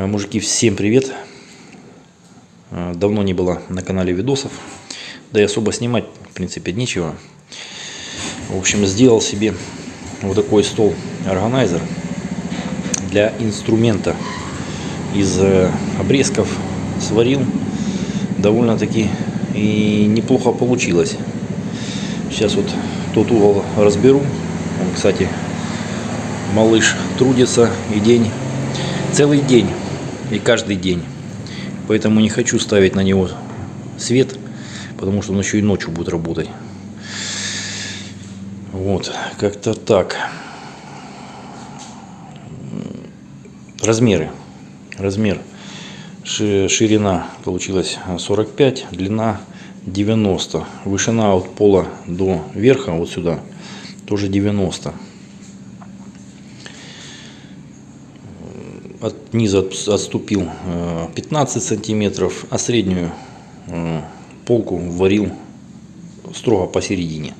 Э, Мужики, всем привет! Э, Давно не было на канале видосов, да и особо снимать, в принципе, нечего. В общем, сделал себе вот такой стол органайзер для инструмента из э, обрезков. Сварил довольно-таки и неплохо получилось. Сейчас вот тот угол разберу. Он, кстати, малыш трудится и день, целый день и каждый день. Поэтому не хочу ставить на него свет, потому что он еще и ночью будет работать. Вот, как-то так. Размеры. Размер. Ширина получилась 45, длина 90. Вышина от пола до верха, вот сюда, тоже 90. От низа отступил 15 сантиметров, а среднюю полку варил строго посередине.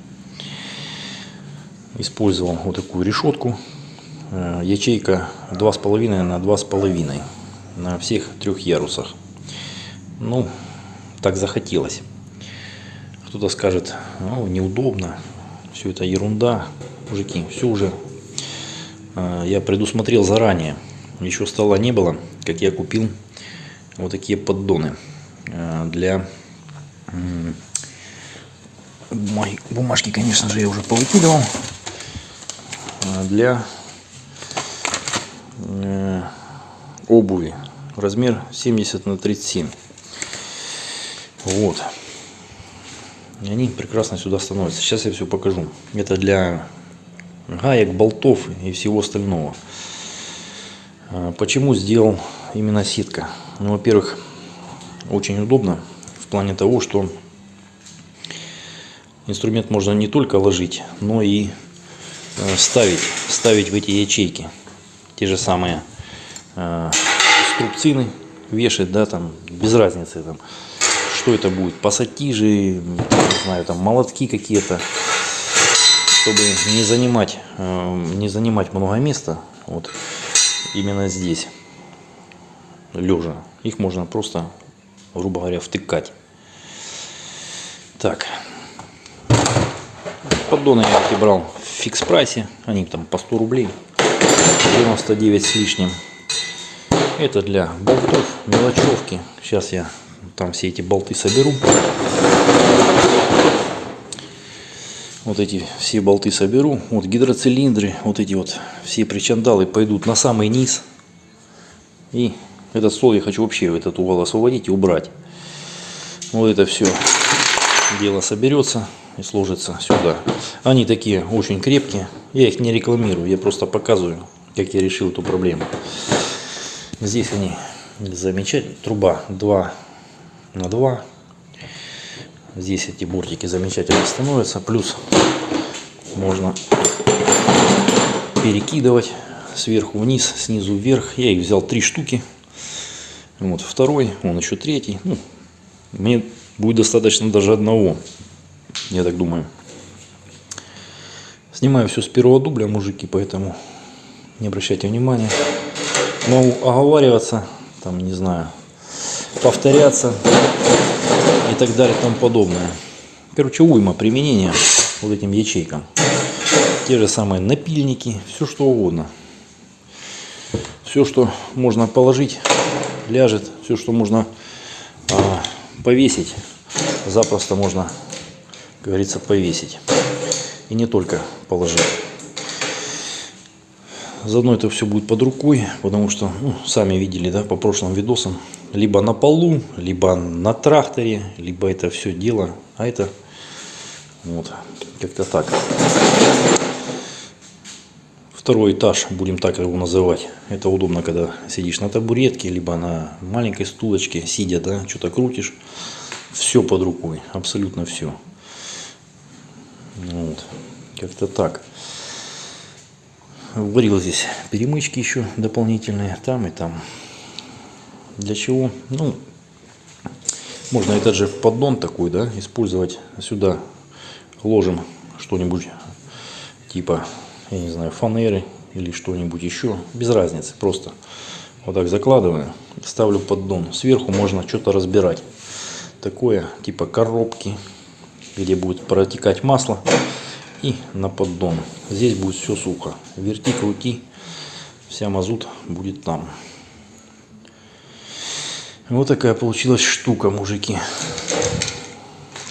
Использовал вот такую решетку. Ячейка 2,5 на 2,5 на всех трех ярусах. Ну, так захотелось. Кто-то скажет, ну, неудобно, все это ерунда. Мужики, все уже э, я предусмотрел заранее. Еще стола не было, как я купил вот такие поддоны э, для э, бумажки, конечно же, я уже повыкидывал. Э, для э, обуви. Размер 70 на 37 вот. И они прекрасно сюда становятся. Сейчас я все покажу. Это для гаек болтов и всего остального почему сделал именно сетка ну во первых очень удобно в плане того что инструмент можно не только ложить но и э, ставить ставить в эти ячейки. Те же самые э, струбцины вешать, да, там, без разницы, там, что это будет, пассатижи, не знаю, там, молотки какие-то, чтобы не занимать, э, не занимать много места, вот, именно здесь, лежа, их можно просто, грубо говоря, втыкать. Так, поддоны я эти брал в фикс прайсе, они там по 100 рублей, 99 с лишним. Это для болтов, мелочевки. Сейчас я там все эти болты соберу. Вот эти все болты соберу. Вот гидроцилиндры, вот эти вот все причандалы пойдут на самый низ. И этот стол я хочу вообще этот угол освободить и убрать. Вот это все дело соберется и сложится сюда. Они такие очень крепкие. Я их не рекламирую, я просто показываю, как я решил эту проблему. Здесь они замечательные. Труба 2 на 2. Здесь эти бортики замечательно становятся. Плюс можно перекидывать сверху вниз, снизу вверх. Я их взял три штуки. Вот второй, он еще третий. Ну, мне будет достаточно даже одного, я так думаю. Снимаю все с первого дубля, мужики, поэтому не обращайте внимания могу оговариваться, там, не знаю, повторяться и так далее и тому подобное. Короче, уйма применения вот этим ячейкам. Те же самые напильники, все что угодно. Все, что можно положить, ляжет, все, что можно а, повесить, запросто можно, как говорится, повесить. И не только положить. Заодно это все будет под рукой, потому что, ну, сами видели, да, по прошлым видосам, либо на полу, либо на тракторе, либо это все дело, а это вот, как-то так. Второй этаж, будем так его называть. Это удобно, когда сидишь на табуретке, либо на маленькой стулочке, сидя, да, что-то крутишь. Все под рукой, абсолютно все. Вот, как-то так. Варил здесь перемычки еще дополнительные, там и там. Для чего? Ну, можно этот же поддон такой, да, использовать. Сюда ложим что-нибудь типа, я не знаю, фанеры или что-нибудь еще. Без разницы, просто Вот так закладываю, ставлю поддон. Сверху можно что-то разбирать. Такое, типа коробки, где будет протекать масло. И на поддон. Здесь будет все сухо. Верти, крути, вся мазут будет там. Вот такая получилась штука, мужики.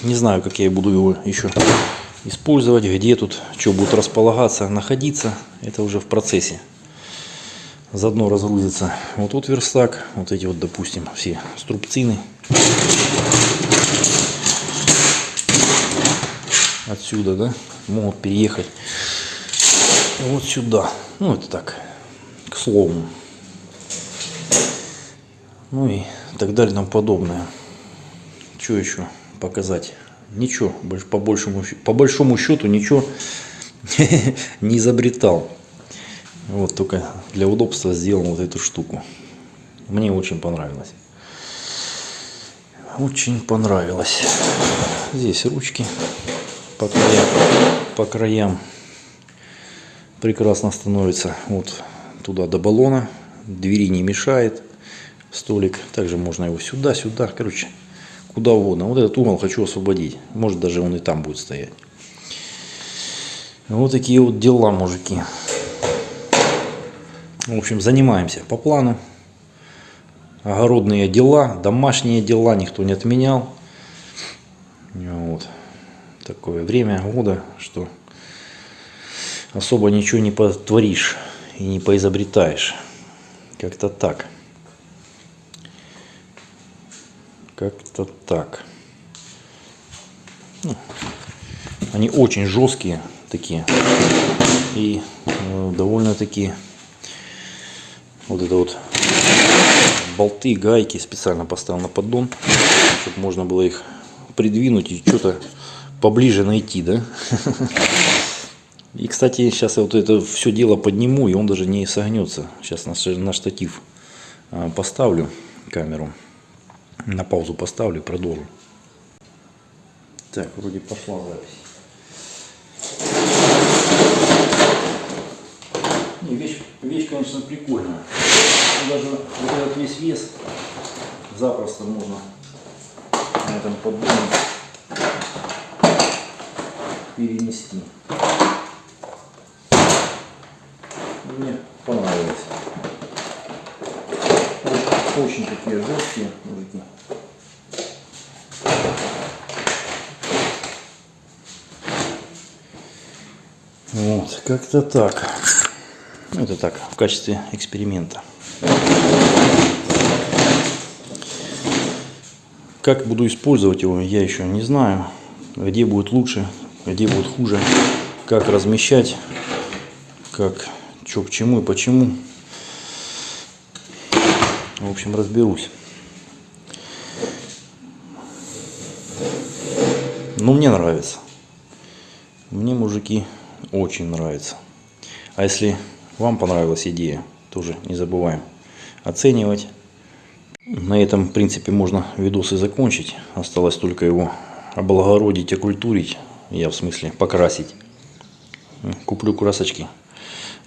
Не знаю, как я буду его еще использовать, где тут что будет располагаться, находиться. Это уже в процессе. Заодно разгрузится вот тут верстак, вот эти вот, допустим, все струбцины. Отсюда, да, могут переехать вот сюда. Ну, это так, к слову. Ну и так далее тому подобное. Что еще показать? Ничего, по большему, по большому счету ничего не изобретал. Вот только для удобства сделал вот эту штуку. Мне очень понравилось. Очень понравилось. Здесь ручки по краям, по краям прекрасно становится. Вот туда до баллона. Двери не мешает. Столик. Также можно его сюда, сюда. Короче, куда угодно. Вот этот угол хочу освободить. Может даже он и там будет стоять. Вот такие вот дела, мужики. В общем, занимаемся по плану. Огородные дела, домашние дела никто не отменял. Вот. Такое время года, что особо ничего не потворишь и не поизобретаешь. Как-то так. Как-то так. Ну, они очень жесткие такие и э, довольно такие вот это вот болты, гайки специально поставил на поддон, чтобы можно было их придвинуть и что-то поближе найти, да. И, кстати, сейчас я вот это все дело подниму, и он даже не согнется. Сейчас на, штатив а, поставлю камеру. На паузу поставлю продолжу. Так, вроде пошла запись. Не, вещь, вещь, конечно, прикольная. Даже вот этот весь вес запросто можно на этом поддоне перенести. Мне понравилось. Очень такие жесткие мужики. Вот, как-то так. Это так, в качестве эксперимента. Как буду использовать его, я еще не знаю. Где будет лучше, где будет хуже. Как размещать, как, что к чему и почему. В общем, разберусь. Ну, мне нравится. Мне, мужики, очень нравится. А если вам понравилась идея, тоже не забываем оценивать. На этом, в принципе, можно видосы закончить. Осталось только его облагородить, окультурить. Я в смысле покрасить. Куплю красочки.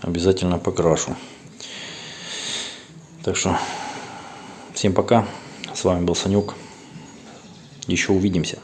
Обязательно покрашу. Так что, всем пока. С вами был Санек. Еще увидимся.